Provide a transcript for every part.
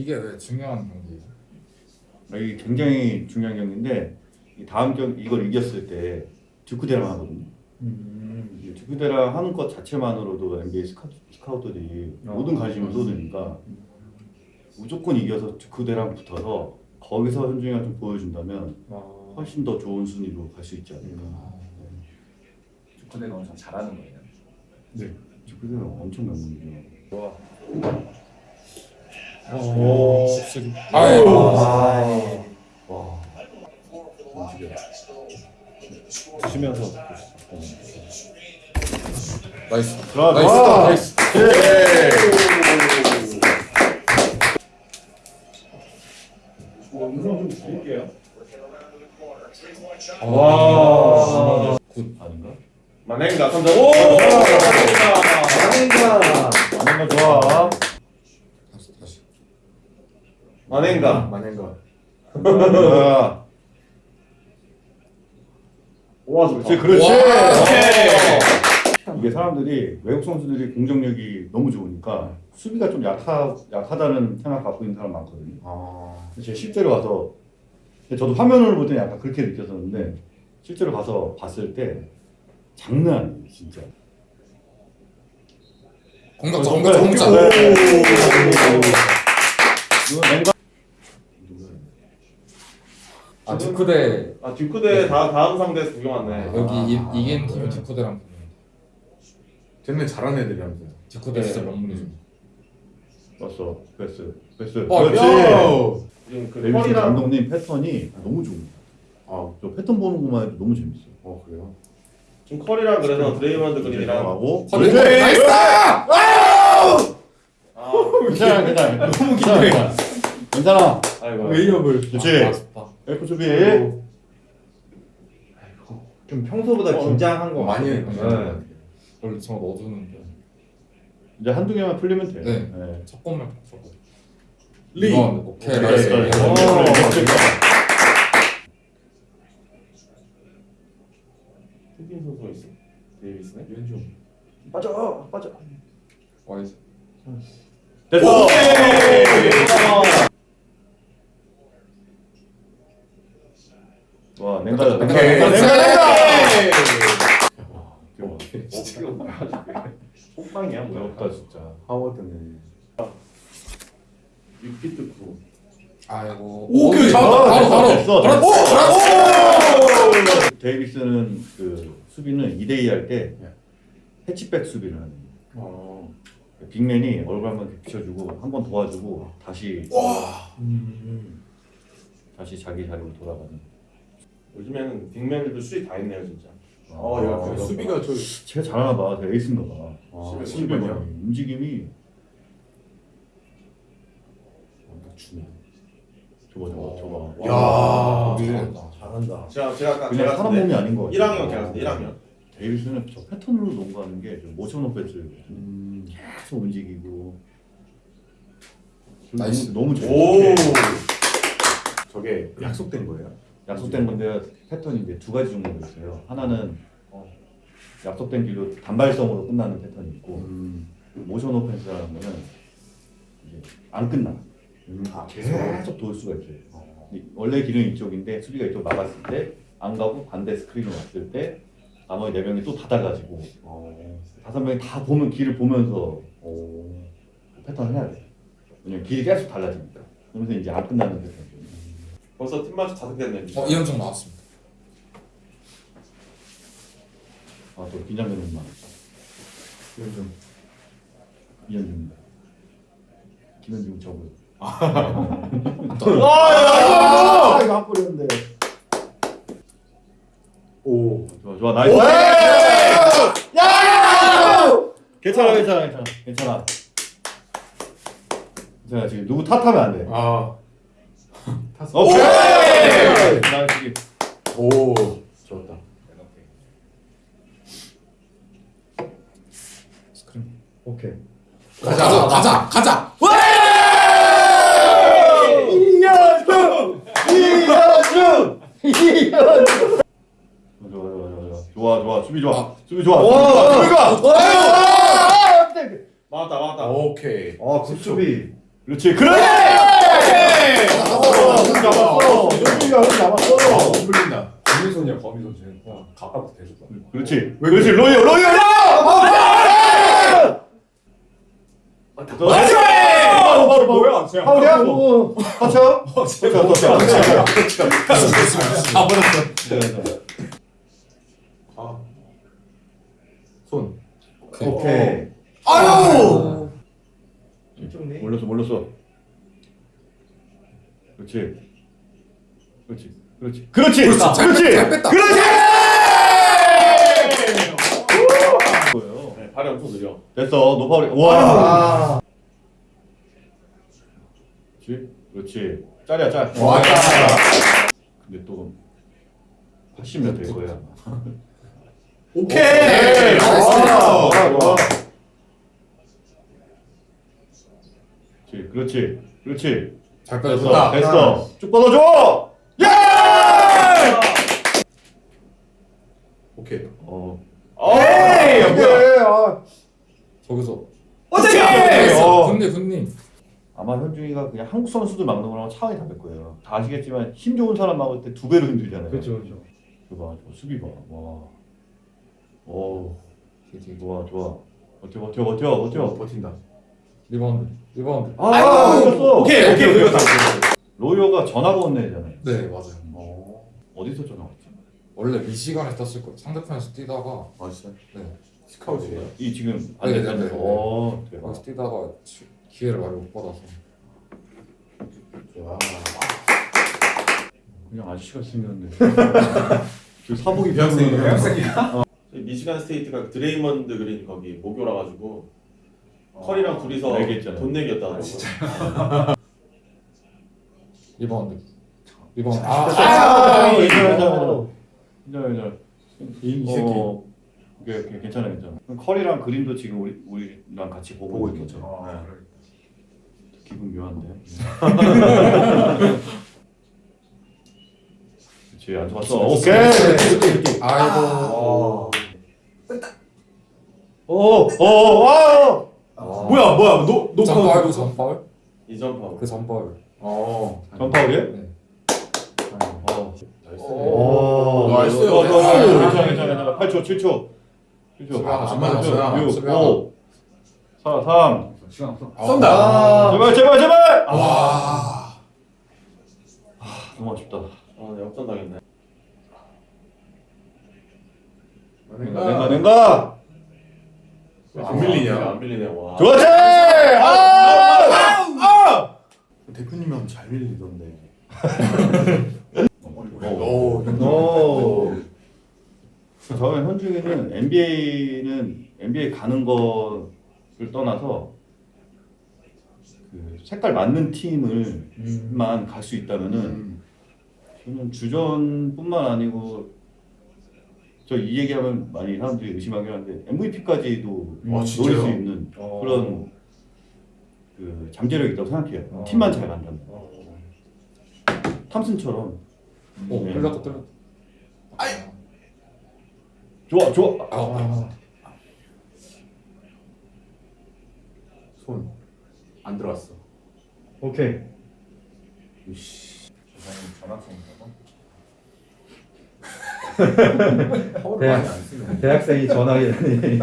이게 왜 중요한 경기예요? 이게 굉장히 중요한 경기인데 이 다음 경 이걸 이겼을 때 듀크대랑 하거든요. 이 듀크대랑 하는 것 자체만으로도 NBA 스카, 스카우 터들이 어. 모든 관심을 쏟으니까 무조건 이겨서 듀크대랑 붙어서 거기서 현중이가 좀 보여준다면 아. 훨씬 더 좋은 순위로 갈 수 있지 않을까. 축구대가 엄청 잘하는 거예요. 네. 듀크대는 엄청 명문이죠. 좋아. 아이고. 아. 나이스. 자, 나이스. 와. 나이스. 와. 굿. 아닌가? 만행가 3점. 오! 만행가. 아닌가 좋아. 만행가. 만행가. 야. 와, 좋다. 그렇지, 그렇지. 와. 이게 사람들이 외국 선수들이 공격력이 너무 좋으니까 수비가 좀 약하, 약하다는 생각 갖고 있는 사람 많거든요. 아. 제가 실제로 가서 근데 저도 화면을 볼때 약간 그렇게 느꼈었는데 실제로 가서 봤을 때 장난 아니에요, 진짜. 공격자 공격자 공격자. 네. 이거 아 듀크대 아, 듀크대 다 다음 상대에서 구경 왔네. 여기 이, 이긴 팀이 듀크대랑 붙는. 쟤네 잘하는 애들이라면서요. 듀크대 진짜 명문이죠. 왔어, 베스, 베스. 어, 그렇지. 지금 그 펄이랑 감독님 패턴이 너무 좋습니다. 아, 저 패턴 보는 것만 해도 너무 재밌어요. 어 그래요? 지금 컬이랑 그래서 드레이먼드 그린이랑 하고 허리 그렇지. 나이스! 아, 괜찮아, 괜찮아. 너무 기대해. 괜찮아. 아이고. 웨이업을 그렇지. 아, 좋다. 엘프 수비. 좀 평소보다 어. 긴장한 거 많이 같아요. 했네. 원래 저 넣어주는데 이제 한두 개만 풀리면 돼. 네. 첫 골만 쳤고. 리. 이건 오케이 오케이, 나이스. 나이스. 오. 흑인 선수가 있어. 데이비스네. 윤중. 빠져, 빠져. 와이스. 됐어. 와, 냉가, 냉가, 냉가, 냉가, 냉가. 어렵다 진짜. 하워드네. 육비트 쿠. 아이고. 오, 오케이 그- 잡았다. 바로 바로. 됐어. 바로. 오, 그렇지. 데이비스는 그 수비는 2대2 할 때 해치백 수비를 하는 거예요. 어. 빅맨이 얼굴 한번 비춰주고 한 번 도와주고 다시 다시 자기 자리로 돌아가는. 요즘에는 빅맨들도 수비 다 있네요 진짜. 어, 야, 그 수비가 저 쟤가 잘하나 봐. 쟤가 에이스인가 봐. 아, 수비 수비만이야? 움직임이 딱 주네. 저거 저거 저거. 야. 잘한다. 잘한다. 쟤가 쟤가 아까 그냥 사람 몸이 아닌 거 같아. 1학년 걔가 1학년. 데이비스는 저 패턴으로 농구하는 게 motion offense를 음. 계속 움직이고. Nice. 너무. 좋아. 저게 약속된 거예요? 약속된 건데 패턴이 이제 두 가지 정도가 있어요. 하나는 어, 약속된 길로 단발성으로 끝나는 패턴이 있고 음. 모션 오펜스라는 거는 이제 안 끝나. 음. 아 계속 돌 수가 있어요. 이- 원래 길은 이쪽인데 수비가 이쪽 막았을 때 안 가고 반대 스크린으로 왔을 때 나머지 네 명이 또 닫아가지고 어. 다섯 명이 다 보면 길을 보면서 어. 패턴을 해야 돼. 왜냐면 길이 계속 달라지니까. 그러면서 이제 안 끝나는 패턴. 벌써 팀 마치 다섯 됐네. 어 이현정 나왔습니다. 아또 긴장되는 말. 윤중. 이현중입니다. 김현중 저고요. 아, 아, 이거 한 골이었는데. 오. 좋아 좋아 나이스. 괜찮아 괜찮아 괜찮아 괜찮아. 괜찮아 지금 누구 탓하면 안 돼. 아. 탔어. 오케이. nice. 오. 좋았다. 스크린. 오케이. 가자 가자 가자. 이현중 이현중 이현중. 좋아 좋아 좋아 좋아 좋아 수비 좋아 수비 좋아 수비가 맞다 맞다. 오케이. 아, 굿 수비. 그렇지 그래 거미손이야, 거미손. 쟤는. 와, 가까부터 대줬다. 그렇지. 그렇지. 로이어, 로이어. 맞지? 바로, 바로, 바로. 뭐야? 쟤 파울이야? 오. 터쳐? 쟤 터쳐, 터쳐. 아 버렸어. 아. 손. 오케이. 아유. 이쪽네. 몰랐어, 몰랐어. 그렇지. 그렇지. 그렇지. 그렇지. 그렇지. 잘 그렇지. 뺐- 뺐다. 그렇지. 네, 발이 엄청 느려. 됐어. 너 파울이. 와. 아. 그렇지. 그렇지. 짤이야, 짤. 와. 근데 또 80몇 될 거야. 오케이! 좋아, 좋아. 그렇지. 그렇지. 잘 됐어. 빼줬다. 됐어. 쭉 뻗어줘. 예! 오케이. 어. 에이, 오케이. 아. 저기서. 어떻게! 어. 군님 군님. 아마 현중이가 그냥 한국 선수들 막는 거랑 차원이 다를 거예요. 다 아시겠지만 힘 좋은 사람 막을 때 두 배로 힘들잖아요. 그렇죠, 그렇죠. 봐, 저 수비 봐. 와. 오. 좋아, 좋아. 버텨, 버텨, 버텨, 버텨. 버틴다. 리바운드. 리바운드. 아, 이겼어. 오케이, 오케이, 오케이. 로이어가 전화가 온 애잖아요. 네 맞아요. 어. 어디서 전화 왔지? 원래 미시간에 떴을 거예요. 상대편에서 뛰다가 아, 진짜? 네 스카우트예요? 이 지금 네, 안 네, 됐다는 네, 거. 네. 어. 거기서 뛰다가 지- 기회를 많이 못 받아서. 좋아. 그냥 아저씨가 생겼는데. 저 사복이 대학생이야. 대학생이야. 저희 미시간 스테이트가 드레이먼드 그린 거기 모교라 가지고 커리랑 둘이서 알겠잖아요. 돈 내기였다 그러고. 리바운드. 리바운드. 아, 아, 아. 괜찮아, 괜찮아. 이, 이 새끼. 어, 그게 괜찮아, 괜찮아. 커리랑 그림도 지금 우리 우리랑 같이 보고, 보고 있겠죠. 있겠죠. 네. 아, 기분 묘한데. 그렇지, 안 좋았어. 오케이. 아이고. 어. 오, 오, 와. 뭐야, 뭐야, 노, 노 전파울 전파울? 이점 파울. 그 전파울. 어. 전파울이야? 네. 어. nice. 오, nice. 좋아, 좋아, 좋아. 괜찮아, 괜찮아, 괜찮아. 8초, 7초. 7초. 수비 하나, 안 맞았어요. 6, 수비 하나. 5, 4, 3. 시간 없어. 아. 쏜다. 제발, 제발, 제발. 와. 너무 아쉽다. 아, 네, 역전 당했네. nen가, nen가. 안 밀리냐? 안 밀리네. 와. 좋았지. 아! 아! 대표님이 하면 잘 밀리던데. 오. 오. 저는 현중이는 NBA는 NBA 가는 거를 떠나서 그 색깔 맞는 팀을만 갈수 있다면은 음. 저는 주전뿐만 아니고 저 이 얘기하면 많이 사람들이 의심하긴 하는데 MVP까지도 아, 노릴? 수 있는 어. 그런 그 잠재력이 있다고 생각해요. 어. 팀만 잘 간다면. 어. 탐슨처럼 오 네. 끌렸다 끌렸다. 좋아 좋아. 아. 손. 안 들어갔어. 오케이. 이씨. 전학생인가 파 네. 쓰네. 대학생이 전화기라니.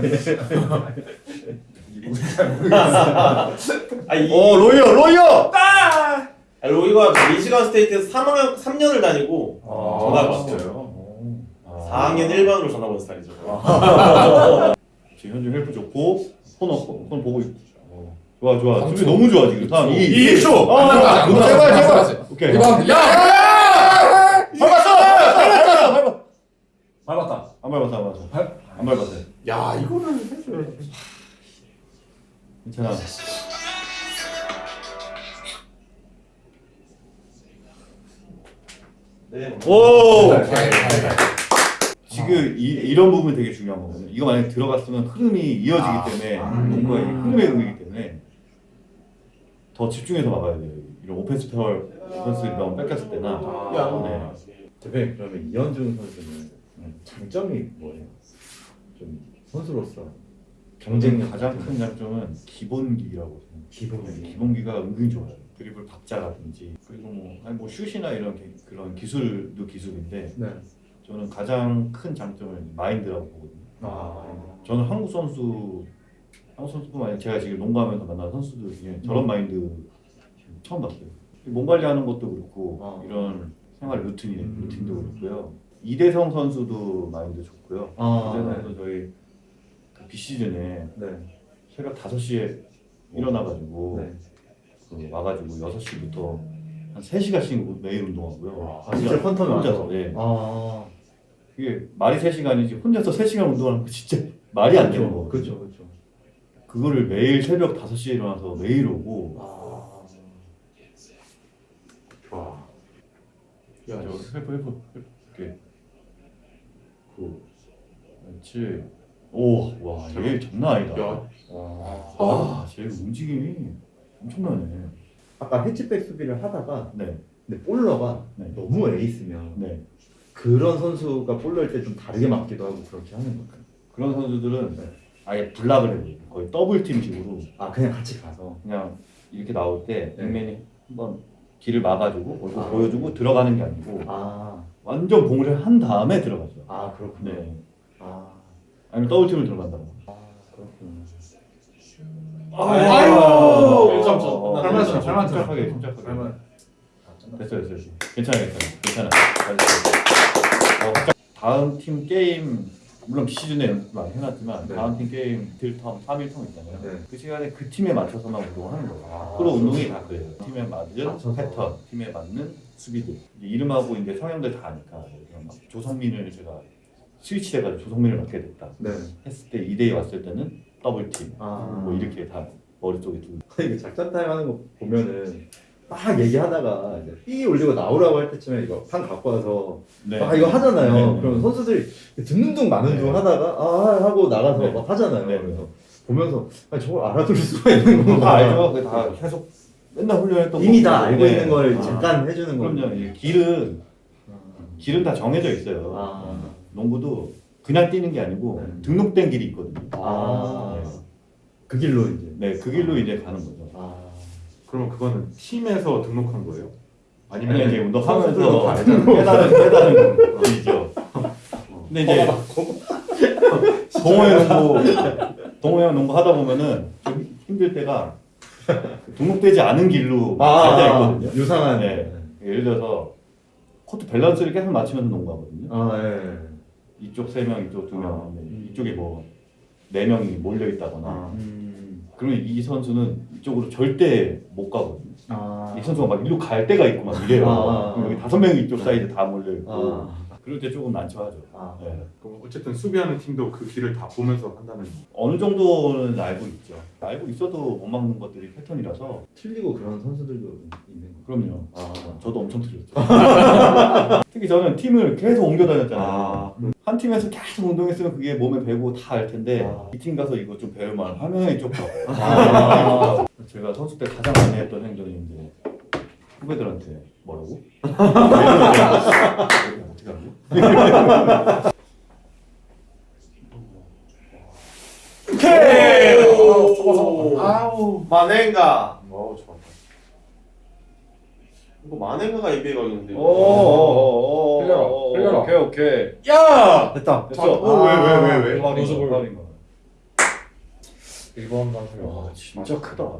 아, 이어 로이어 로이어. 아, 로이가 미시간 스테이트에서 3학년 3년을 다니고 아, 전학 왔어요. 진짜요? 4학년 1반으로 전학 온 스타일이죠. 지금 현중 헬프 좋고 폰 없고 폰 보고 있고. 어. 좋아 좋아. 초. 너무 좋아 지금. 다음 2이 1초! 아, 제발 안 제발. 오케이. 야. 밟았어. 밟았어. 밟았어. 밟았다. 안 밟았어 안 밟았어. 밟? 안 밟았어. 야, 이거는 해줘야지. 괜찮아. 네. 오. 네, 네, 네. 지금 이, 이런 부분이 되게 중요한 거거든요. 이거 만약 에 들어갔으면 흐름이 이어지기 아. 때문에 음. 농구가 이게 흐름의 경기이기 때문에 더 집중해서 막아야 돼요. 이런 오펜스 페어, 오펜스 리바운드 뺏겼을 때나 야. 네. 대표님 그러면 이현중 선수는 장점이 뭐예요? 좀 선수로서 경쟁력 가장 큰 장점은 기본기라고 생각해요. 기본기. 기본기가 은근히 좋아요. 드리블 박자라든지 그리고 뭐 아니 뭐 슛이나 이런 게- 그런 기술도 기술인데 네. 저는 가장 큰 장점은 마인드라고 보거든요. 아. 저는 한국 선수 한국 선수뿐만 아니라 제가 지금 농구하면서 만난 선수들 중에 저런 마인드 처음 봤어요. 몸 관리하는 것도 그렇고 아. 이런 생활 루틴이 음. 루틴도 그렇고요. 이대성 선수도 마인드 좋고요. 아. 이대성 선수 저희 그 비시즌에 네. 새벽 5시에 일어나가지고 네. 그 와가지고 6시부터 한 3시간씩 매일 운동하고요. 아, 진짜 컨텀이 혼자서? 예. 아. 그게 말이 3시간이지 혼자서 3시간 운동하는 거 진짜 말이 안 되는 거. 그렇죠, 그렇죠. 그거를 매일 새벽 5시에 일어나서 매일 오고 아. 와. 저 해보 해보 이렇게 그 그렇지 오와얘 장난 아니다 야. 와, 쟤 움직임이 엄청나네 아까 해치백 수비를 하다가 네 근데 볼러가 네. 너무 에이스면 네. 그런 선수가 볼러일 때 좀 다르게 맞기도 하고 그렇게 하는 거예요. 그런 선수들은 아예 블락을 해요 거의 더블팀 식으로 아 그냥 같이 가서. 그냥 이렇게 나올 때 네. 빅맨이 한번 길을 막아주고 얼굴 아. 보여주고 들어가는 게 아니고 아. 완전 봉을 한 다음에 들어가죠 아 그렇군요. 네 아. 아니면 더블 팀을 들어간다고 아 그렇군요. 아유! 일점 전 어, 끝났네. 침착- 잘만 침착하게 침착하게 그러면 됐어 됐어 됐어. 괜찮아 괜찮아 괜찮아. 어, 다음 팀 게임 물론 비시즌에 연습 많이 해놨지만 네. 다음 팀 게임 딜텀 3일텀 있잖아요 네. 그 시간에 그 팀에 맞춰서만 운동을 하는 거예요 아. 프로 운동이 다 그래요 팀에 맞는. 패턴 팀에 맞는 이제 이름하고 이제 성향들 다 아니까 막 조성민을 제가 스위치 돼가지고 조성민을 막게 됐다 네. 했을 때 2대2 왔을 때는 더블팀 아. 뭐 이렇게 다 머릿속에 두고 이거 작전 타임 하는 거 보면은 막 얘기하다가 이제 삐 울리고 나오라고 할 때쯤에 이거 판 갖고 와서 네. 아 이거 하잖아요. 네, 네. 그러면 선수들이 듣는 둥 마는 네. 둥 하다가 아 하고 나가서 네. 막 하잖아요. 네. 그래서 보면서 아니 저걸 알아들을 수가 있는 다 건가? 알죠. 그게 다 계속 맨날 훈련했던 이미. 다 알고 네. 있는 걸 아. 잠깐 해주는 거. 그럼요. 이 길은 길은 다 정해져 있어요. 아. 농구도 그냥 뛰는 게 아니고 네. 등록된 길이 있거든요. 아. 네. 그 길로 이제. 네, 그 길로 이제 가는 거죠. 아. 그러면 그거는 팀에서 등록한 거예요? 아니면 아니면 이제 운동하면서 알잖아요. 깨달은 깨달은 길이죠. 근데 이제 동호회 농구 동호회 농구 하다 보면은 좀 힘들 때가 등록되지 않은 길로 갈 때가 있거든요. 유상한. 네. 예를 들어서 코트 밸런스를 계속 맞추면서 농구하거든요. 아 예. 이쪽 세 명, 이쪽 두 명, 아. 네, 이쪽에 뭐 네 명이 몰려 있다거나. 아. 음. 그러면 이 선수는 이쪽으로 절대 못 가거든요. 아. 이 선수가 막 일로 갈 때가 있고 막 이래요. 아. 여기 다섯 명이 이쪽 사이드 다 몰려 있고. 아. 그럴 때 조금 난처하죠. 아. 네. 그럼 어쨌든 수비하는 팀도 그 길을 다 보면서 한다는 어느 정도는 알고 있죠. 알고 있어도 못 막는 것들이 패턴이라서. 틀리고 그런 선수들도 있는 거. 그럼요. 아. 저도 엄청 틀렸죠. 특히 저는 팀을 계속 옮겨 다녔잖아요. 아. 한 팀에서 계속 운동했으면 그게 몸에 배고 다 알 텐데 아. 이팀 가서 이거 좀 배우면 화면이 좁고 아. 제가 선수 때 가장 많이 했던 행동이 이제 후배들한테 뭐라고? 하죠? 오케이. 아우. 마넨가. 어우 좋았다. 이거 마넨가가 NBA 가겠는데. 오오오 오 흘려라, 흘려라. 오케이 오케이 야. 됐다. 됐어 어, 왜, 왜, 왜, 왜? 연습을. 거 파울인 거 1번 단수가 와 진짜 크다 와,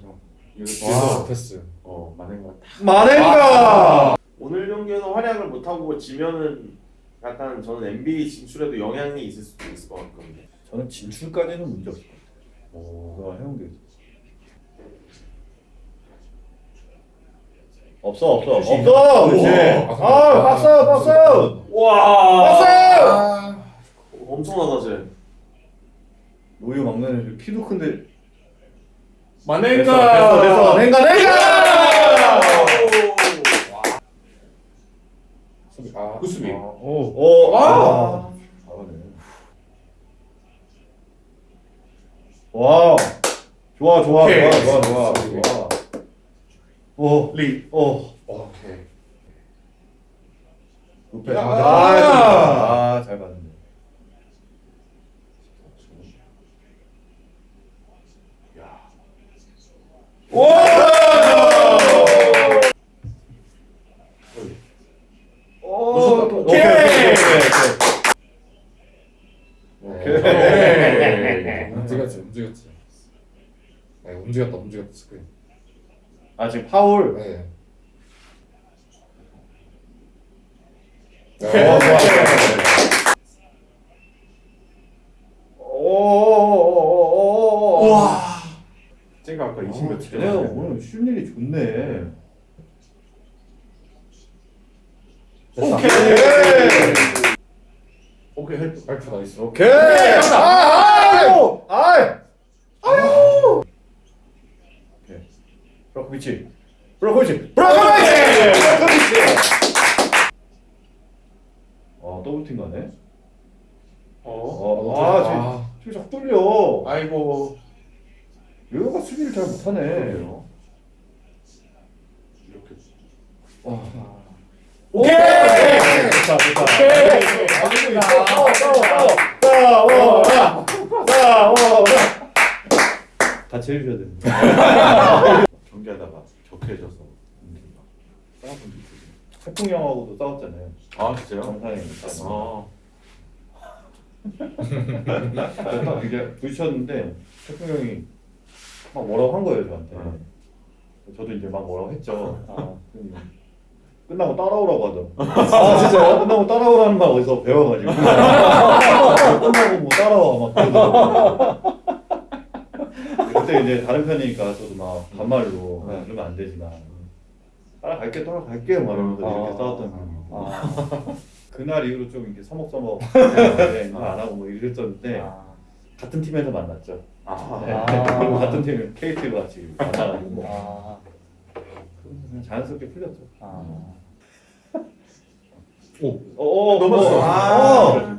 저. 와. 패스. 어, 같아. 마넨가. 오늘 경기에서 활약을 못하고 지면은 약간 저는 NBA 진출에도 영향이 있을 수도 있을 것 같거든요. 저는 진출까지는 문제 없을 것 같아요 오. 그거 해온 게. 없어 없어 없어 그렇지 우와. 아 박스 박스 와. 박스 엄청나다 쟤. 노유 막내 키도 큰데 마넨가. 됐어 됐어 냉가 냉가 수비. 아. 아, 오. 오 아. 잘하네 와 좋아 좋아 오케이. 좋아 좋아 좋아 좋아 오 리. 오 오케이. 루페 야. 아잘 봤네 와. 스크린. 아 지금 파울. 네. 어, 좋아, 좋아, 좋아. 오오오오오오. 와. 쟤가 아까 20몇 치 내가 오늘 쉴 일이 좋네. 오케이. 오케이 헬프 헬프 나이스 오케이. 아유. 아유. 아유. 오케이. 브로코비치. 브로코비치. 브로코비치. 브로코비치. 어 double team 가네. 어? 어. 아 지금 아, 지금 자꾸 뚫려. 아이고 여기가 수비를 잘 못하네. 그러게요. 이렇게 오케이. 좋다 좋다. 오케이. 싸워 싸워 싸워 싸워. 같이 해주셔야 됩니다. 경기하다가 격해져서 싸웠던 적 있어요. 태풍 형하고도 싸웠잖아요. 아 진짜요? 정상에. 어. 딱 이제 부딪혔는데 태풍 형이 막 뭐라고 한 거예요 저한테. 저도 이제 막 뭐라고 했죠. 그랬더니 끝나고 따라오라고 하더라고. 아 진짜요? 끝나고 따라오라는 말 어디서 배워가지고. 끝나고 뭐 따라와 막 그러더라고. 그때 이제 다른 편이니까 저도 막 반말로 네. 그러면 안 되지 나. 따라갈게 따라갈게 막 이러면서 이렇게 아. 싸웠던 편이고. 아, 그날 이후로 좀 이렇게 서먹서먹 네, 이거 안 하고 뭐 이랬었는데 아. 같은 팀에서 만났죠. 아. 네. 아. 같은 팀 KT가 같이 만나가지고 아, 그냥 자연스럽게 풀렸죠. 아. 오, 오, 넘었어.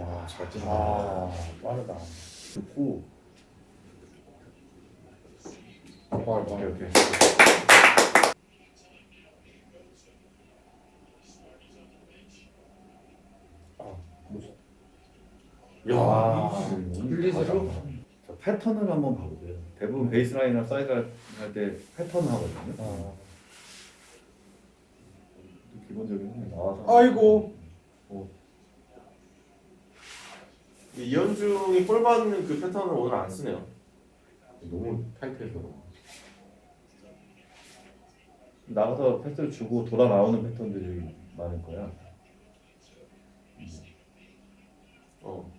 아. 아. 야, 잘 찐다. 아, 빠르다. 좋고. 빨리 오케이. 오케이. 야. 아, free throw? 자, 패턴을 한번 봐보세요. 대부분 베이스라인이나 사이드 할때 패턴 하거든요. 아. 기본적인 나와서. 아이고 이현중이 공 받는 그 패턴을 오늘 안 쓰네요. 너무 타이트해서. 나가서 패스를 주고 돌아 나오는 패턴들이 많을 거야. 어.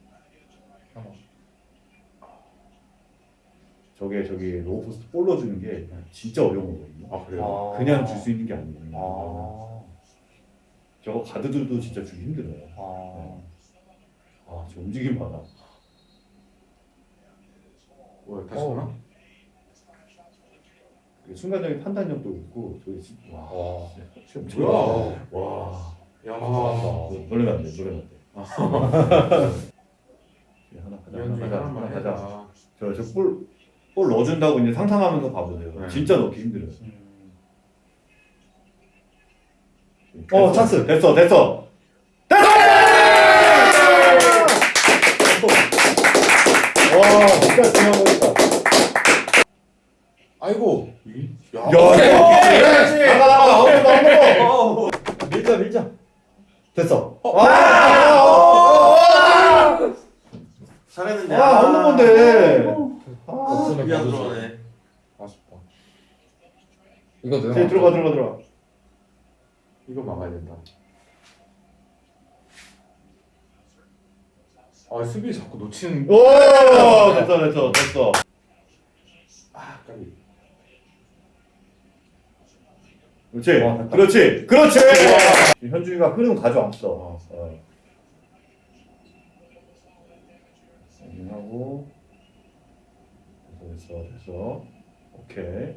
저게 저기 low post 볼로 주는 게 진짜 어려운 거거든요. 아 그래요? 아. 그냥 줄 수 있는 게 아니에요. 아. 저거 가드들도 진짜 주기 힘들어요. 아. 아, 저 움직임 봐라. 뭐 다시 보나? 그 순간적인 판단력도 있고 저기 진- 와, 와. 뭐야? 와, 야. 너- 놀라면 안 돼, 놀라면 안 돼. 아. 하나 가자, 하나 이현중이 가자, 하나. 해라. 저저볼 볼 넣어준다고 이제 상상하면서 봐보세요. 네. 진짜 넣기 힘들어요. 음. 어, 찬스. 됐어, 됐어. 와, 진짜 중요한 거있다 아이고 야. 야, 야, 나가, 나가, 나오고, 나오고. 밀자, 밀자. 됐어. 잘했는데. 아, 없는 건데. 아, 이게 안 들어가네. 아쉽다 이거 들어가, 들어가, 들어가. 이거 막아야 된다 아 수비 자꾸 놓치는 오, 됐어, 됐어, 됐어. 아 까비 그렇지, 와. 그렇지, 그렇지. 현중이가 흐름 가져왔어. 어. 하고 됐어, 됐어. 오케이.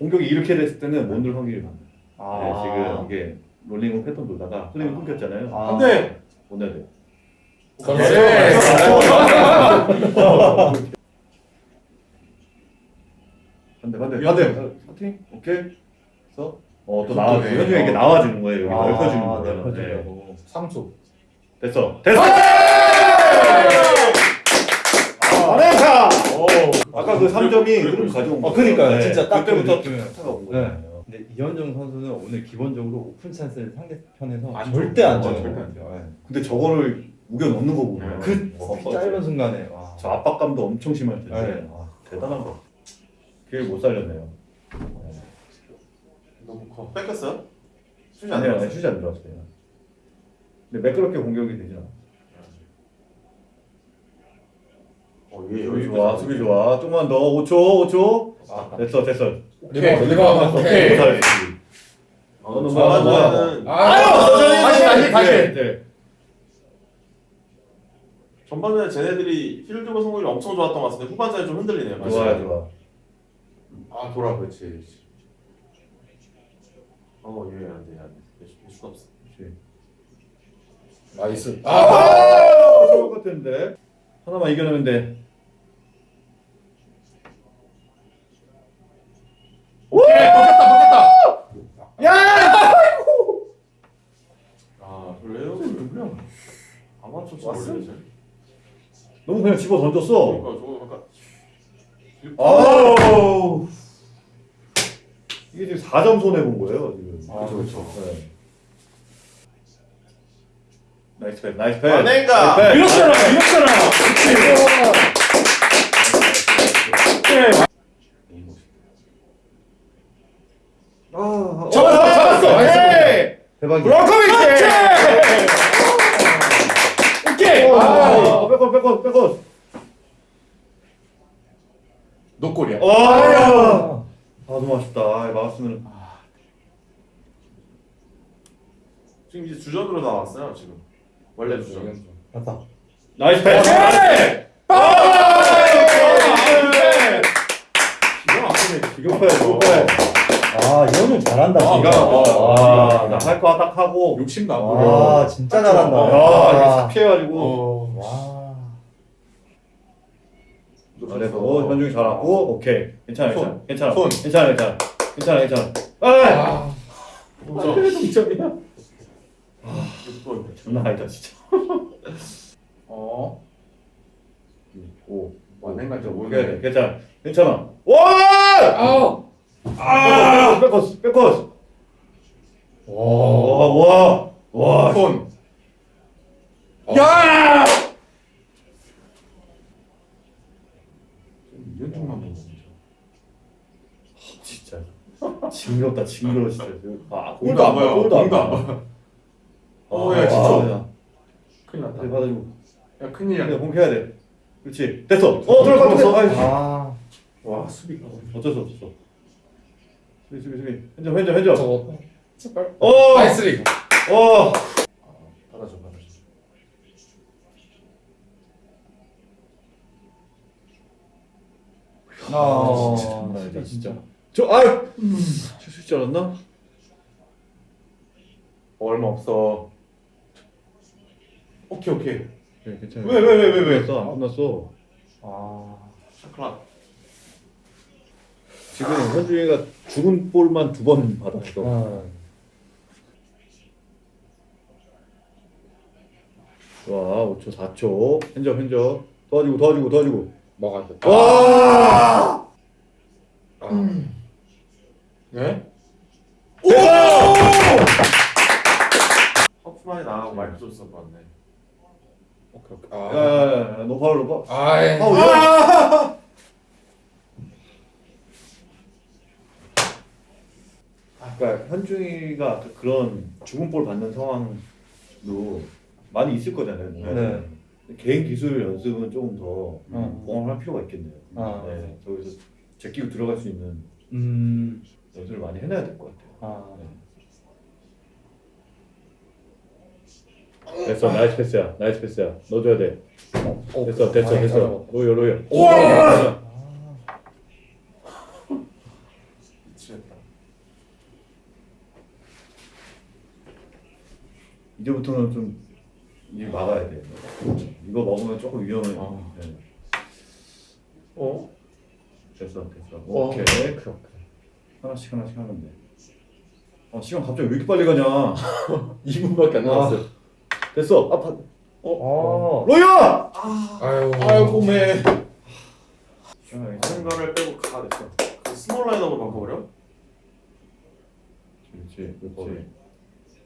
공격이 이렇게 됐을 때는 못 넣을 확률이 많아요. 아. 네, 지금 이게 롤링 패턴 돌다가 흐름이 끊겼잖아요. 아. 안돼 돼요. 반대, 반대. 반대. 파팅? 오케이. 그래서 어, 또또 나와. 네. 현중에게 나와주는 거예요. 여기 아, 넓혀주는 거예요. 네. 상수 됐어. 됐어. 잘했다. 오 아까 그 3점이 흐름 가져온 거. 어, 그러니까요. 진짜 딱그 그때부터. 타가 온 네. 거예요. 근데 이현정 선수는 오늘 기본적으로 오픈 찬스를 상대편에서 안 절대 줘. 안 어, 줘요. 절대 안 줘요. 네. 근데 저거를 우겨 넣는 거 보면 그 어, 짧은 순간에 와. 저 압박감도 엄청 심할 텐데 네. 아, 대단한 거. 그게 못 살렸네요. 너무 커. 뺏겼어요? 슛이 안 아니요, 들어갔어요. 슛이 안 들어왔어요. 근데 매끄럽게 공격이 않아. 어, 얘 수비 여기 좋아, 수비 좋아. 조금만 더. 5초, 5초. 아, 됐어, 됐어. 리바운드 리바운드 오케이 잘했지. 어, 너는 전반전에는 아유 다시, 다시 다시 네. 전반전에 쟤네들이 필드골 성공률이 엄청 좋았던 것 같은데 후반전에 좀 흔들리네요. 다시. 좋아, 좋아. 아 돌아 그렇지 어, 얘 안 돼, 안 돼. 얘 수가 없어. 그렇지. nice 아, 아 좋을 것 같은데. 하나만 이겨내면 돼. 오케이 먹겠다 먹겠다 아, 그래요? 누구야? 아마추어 치 왔어? 원래 쟤. 너무 그냥 집어 던졌어. 그러니까 저거 약간 아우. 이게 지금 4점 손해 본 거예요, 지금. 아 그렇죠 네. 나이스 패, 나이스 패. 만행가! 나이스 패. 이렇잖아, 이렇잖아. 아, 잡았어, 잡았어. 나이스. 대박이야. 브로커비치. 오케이. 아, 백골, 백골, 백골. 노골이야 아, 아, 너무 아쉽다. 아, 막았으면. 지금 이제 주전으로 나왔어요, 지금. 원래 주전. 맞다. nice pass. 기가 막히네. 비교패, 비교패. 아 이거는 잘한다. 아. 아, 와. 나할거 딱 하고. 욕심도 안와 진짜 잘한다. 야, 이게 싹 피해가지고. 어. 와. 그래도 현중이 잘하고, 오케이. 괜찮아, 괜찮아. 손. 괜찮아. 손. 괜찮아, 괜찮아. 괜찮아, 괜찮아. 아! 아 동점이야. 6분. 장난 아니다, 진짜. 어 오. 완행가 좀 모르겠네 괜찮아. 괜찮아. 와! 아우 아! 백코스, 백코스. 와, 와, 와. 손 야! 연중만 보고 진짜. 징그럽다, 징그러워, 진짜. 아, 공도 안 봐요. 골도 안 공도 안 봐. 어, 아, 야, 진짜. 아, 큰일 야. 났다 네, 받아주고. 야 큰일이야 근데 공해야 돼. 그렇지. 됐어. 어, 들어갔어. 아이, 아. 와 수비가 어쩔 수 없어. 수비, 수비, 수비. 현점, 현점, 현점. 제발 어! 나이스 리그 어! 받아줘 받아줘 아. 장난 아니다, 진짜. 저, 아유! 실수할 줄 알았나? 얼마 없어 오케이 오케이 네, 괜찮아. 왜, 왜, 왜, 왜, 왜? 끝났어, 안 끝났어. 아. 샤클락. 지금 현중이가 죽은 볼만 두 번 받았어. 아. 와, 5초, 4초. 현접, 현접. 도와주고, 도와주고, 도와주고. 돼 와! 네? 허프만이 나가고 마이크 존스 봤네. 오케이 오케이 야, 아 야, 야, 너 파울, 너 파울. 아이 파울. 아! 그러니까 현중이가 그런 죽은 볼 받는 상황도 많이 있을 거잖아요. 네. 개인 기술 연습은 조금 더 어. 보강할 필요가 있겠네요. 아. 네, 저기서 제끼고 들어갈 수 있는 음. 연습을 많이 해놔야 될 것 같아요. 아. 됐어, nice 패스야, nice 패스야. 넣어줘야 돼. 어, 됐어, 됐어, 많이 됐어. 잘하고. 로여. 우와! 미치겠다. 이제부터는 좀 이제 막아야 돼. 이거 먹으면 조금 위험해. 어. 네. 어? 됐어, 됐어. 어. 오케이. 하나씩 하나씩 하면 돼. 어, 시간 갑자기 왜 이렇게 빨리 가냐? 2분밖에 안 남았어 됐어. 아파. 어. 로야! 아유 아이고 매. 다른 거를 빼고 가 됐어. 그 small lineup으로 바꿔버려? 그렇지. 그렇지.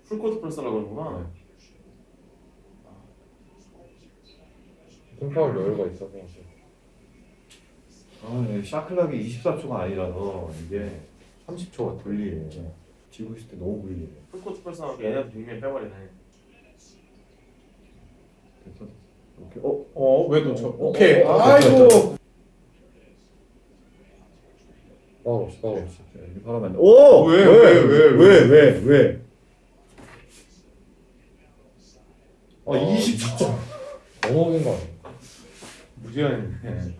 full court press라고 그러는구나. 팀파울 여유가 있어서 아, 네, shot clock이 24초가 아니라서 이게 30초가 불리해. 지고 있을 때 너무 불리해. full court press하고 얘네도 big man 빼버리네. 됐어. 오케이. 어? 어? 왜 놓쳐? 어, 어, 오케이 어, 어, 아이고 파울 없이 파울 없이 자, 이렇게 바라면 안 돼. 오! 왜, 왜, 왜, 왜, 왜, 왜? 아, 어, 20초. 너무 먹은 거 아니야? 무지하네. 네.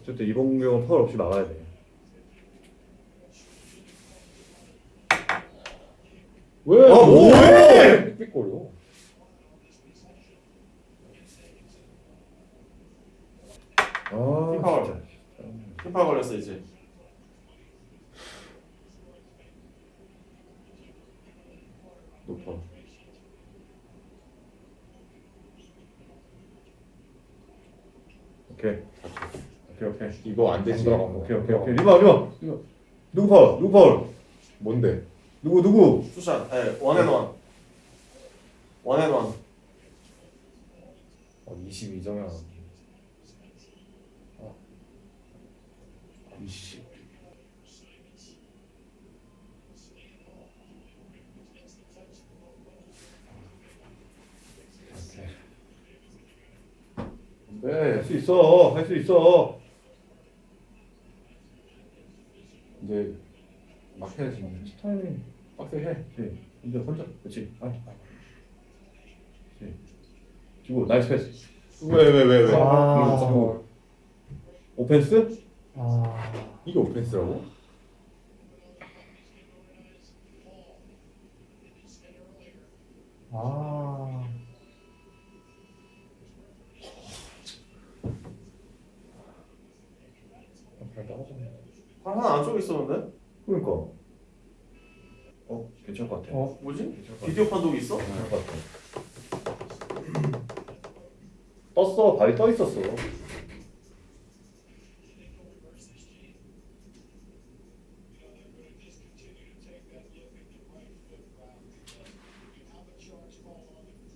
어쨌든 이번 공격은 파울 없이 막아야 돼. 왜? 아, 뭐 왜? 삑삑거려 아, 팀파울. 진짜. 팀파 걸렸어 이제. 높아 오케이. 오케이, 오케이. 이거 안 되지. 오케이, 오케이, 오케이. 리바, 리바. 리바. 누구 파울? 누구 파울? 뭔데? 누구, 누구? two shot. 예, 원앤원. 원앤원. 어, 22점이야 아. 20 네, 할수 있어. 할 수 있어. 이제 막 해야지 타이밍. 빡세 해 그렇지. 이제 혼자. 그렇지. 아. 그렇지. 주고, 나이스 패스. 왜 왜 왜 왜 아. 오펜스? 이게 오펜스라고? 아. 잘 나가잖아 있었는데? 그러니까. 어, 괜찮을 것 같아. 어? 뭐지? 괜찮을 것 같아. 비디오 판독이 있어? 괜찮을 것 같아. 떴어. 발이 떠 있었어.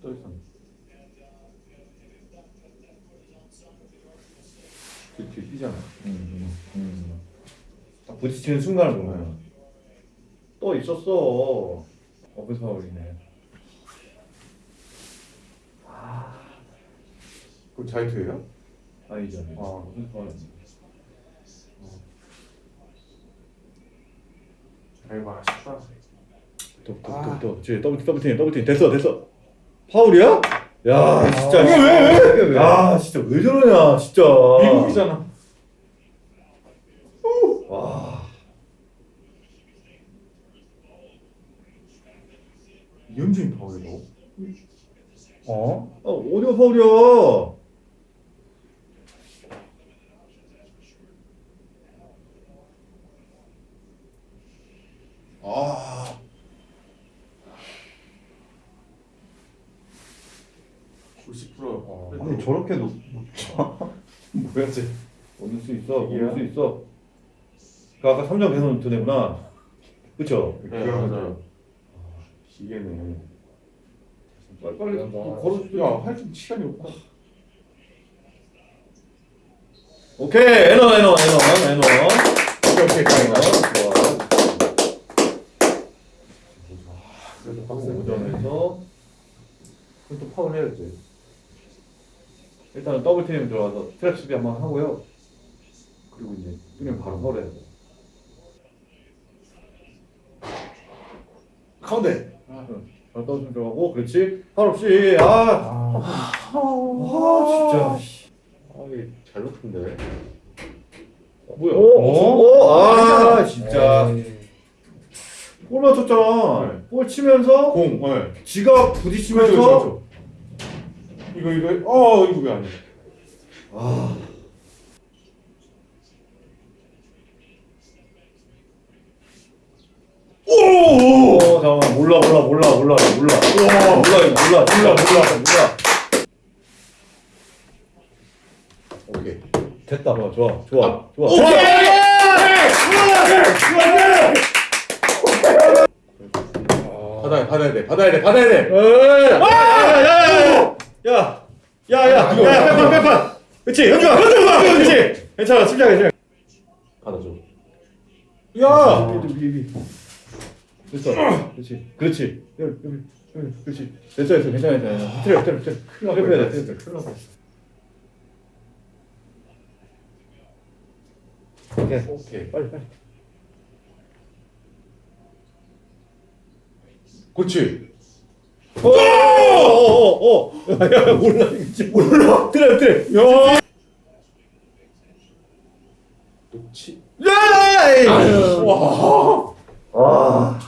떠 있었네. 뒤, 뒤 뛰잖아 음, 음. 딱 부딪히는 순간을 보면 또 있었어. 어그 파울이네. 그럼 자유투예요? 아니죠. 아니죠. 아. 파울 아니야. 아이고 아쉽다. 또또또또 제 double double team double team 됐어 됐어. 파울이야? 야 진짜. 이게 왜, 왜? 야 진짜 왜 저러냐 진짜. 미국이잖아 와. 이현진 파울이라고? 어? 아 어디가 파울이야? 아 90%. 어. 아니 저렇게 높 뭐였지? 올릴 수 있어. 이게요? 수 있어. 그 아까 3점 배선 드네구나. 그쵸? 네 맞아요. 기계네 빨리 빨리 야, 걸어주지. 야할 좀 시간이 없다 오케이 에너 에너 에너 에너. 오케이 오케이 에너. 가이가 좋아. 그래도 빡세 5점에서 그럼 또 파울 해야지 일단은 double team 들어가서 트랩 수비 한번 하고요. 그리고 이제 뚫리면 바로 파울해야 돼. 가운데 바로 double team 들어가고 그렇지. 파울 없이 아, 아. 아 진짜. 아 이게 잘 높은데 뭐야? 어? 오, 아 진짜. 에이. 골 맞췄잖아. 네. 골 치면서 공 네. 지가 부딪히면서 그렇죠 그렇죠 이거 이거 어 이거 왜 아니야 아. 오! 오 잠깐만. 몰라 몰라 몰라 몰라 몰라. 우와, 몰라 몰라 몰라 몰라 몰라. 오케이. 됐다. 좋아 좋아 좋아. 아, 좋아. 오케이! 좋아. 받아야 받아야 돼 받아야 돼. 받아야 돼. 야야야야야야야 빼판 빼판 그치? 연주가 연주가 그치? 괜찮아 침착해 침착해 받아줘. 야! 아. 됐어 그렇지. 그렇지. 여기 여기 여기. 그렇지. 됐어 됐어. 괜찮아 괜찮아. 틀어 뻔했어. 큰일 날 뻔했어. 오케이. 오케이. 빨리 빨리. 그렇지. 오 오 오 오 야 몰라 몰라. 틀어 틀어 야! 놓치. 야! 와. 와.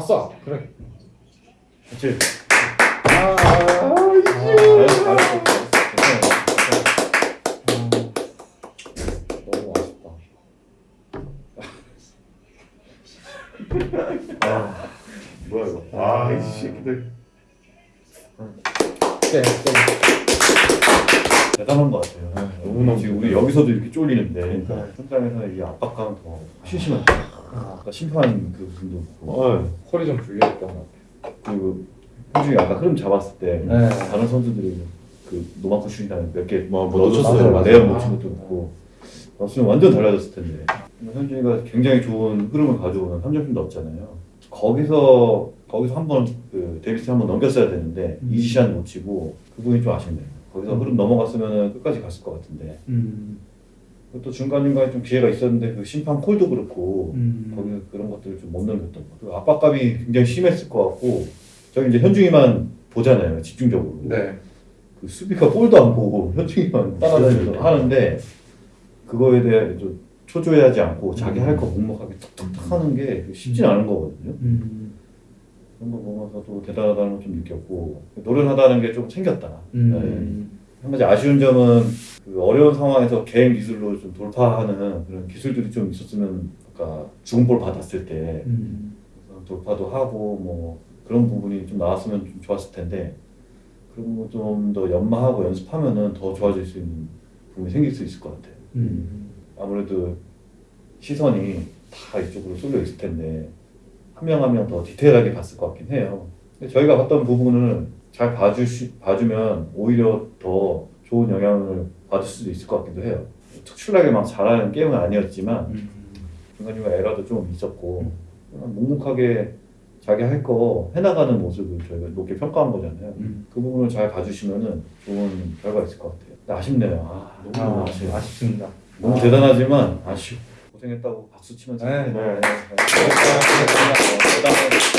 쌌어. 그래. 그렇지. 아. 아쉽다. 아, 뭐야 이거? 아, 이 새끼들 쎄. 쎄. 대단한 것 같아요. 너무너무 지금 우리 여기서도 이렇게 쫄리는데 그러니까. 현장에서 이 압박감 더 심심한. 아까 심판 그 분도 어. call이 좀 불리했던 것 같아. 그 현중이 아까 흐름 잡았을 때 네. 다른 선수들이 그 노마크 슈팅 한 몇개 뭐, 뭐 놓쳤어요. 맞아요. 내용 놓친 것도 있고 넣었으면 완전 달라졌을 텐데 현중이가 굉장히 좋은 흐름을 가져오는 3점슛도 넣었잖아요. 거기서 거기서 한번 그 데이비스 한번 넘겼어야 되는데 음. easy shot 놓치고 그 부분이 좀 아쉽네요. 거기서 흐름 넘어갔으면 끝까지 갔을 것 같은데 음. 또 중간 중간에 좀 기회가 있었는데 그 심판 콜도 그렇고 음. 거기 그런 것들을 좀 못 넘겼던 것 같아요. 압박감이 굉장히 심했을 것 같고 저기 이제 현중이만 보잖아요 집중적으로. 네. 그 수비가 볼도 안 보고 현중이만 따라다니면서 하는데 그거에 대해 좀 초조해하지 않고 자기 할거 묵묵하게 툭툭툭 하는 게 쉽진 않은 거거든요. 음. 그런 거 보면서도 대단하다는 걸 좀 느꼈고 노련하다는 게 좀 챙겼다. 음. 한 가지 아쉬운 점은 그 어려운 상황에서 개인 기술로 좀 돌파하는 그런 기술들이 좀 있었으면 아까 죽은 볼 받았을 때 음. 돌파도 하고 뭐 그런 부분이 좀 나왔으면 좀 좋았을 텐데 그런 거좀 더 연마하고 연습하면은 더 좋아질 수 있는 부분이 생길 수 있을 것 같아요. 음. 아무래도 시선이 다 이쪽으로 쏠려 있을 텐데 한 명 한 명 더 디테일하게 봤을 것 같긴 해요. 저희가 봤던 부분을 잘 봐주시, 봐주면 오히려 더 좋은 영향을 받을 수도 있을 것 같기도 해요. 특출나게 막 잘하는 게임은 아니었지만 음. 중간중간 에러도 좀 있었고 묵묵하게 자기 할 거 해나가는 모습을 저희가 높게 평가한 거잖아요. 음. 그 부분을 잘 봐주시면은 좋은 결과가 있을 것 같아요. 아쉽네요. 아, 너무 아, 아쉬워. 아쉽습니다. 너무 대단하지만 아쉬워. 고생했다고 박수 치면서. 네. 네. 네. 네. 대단해.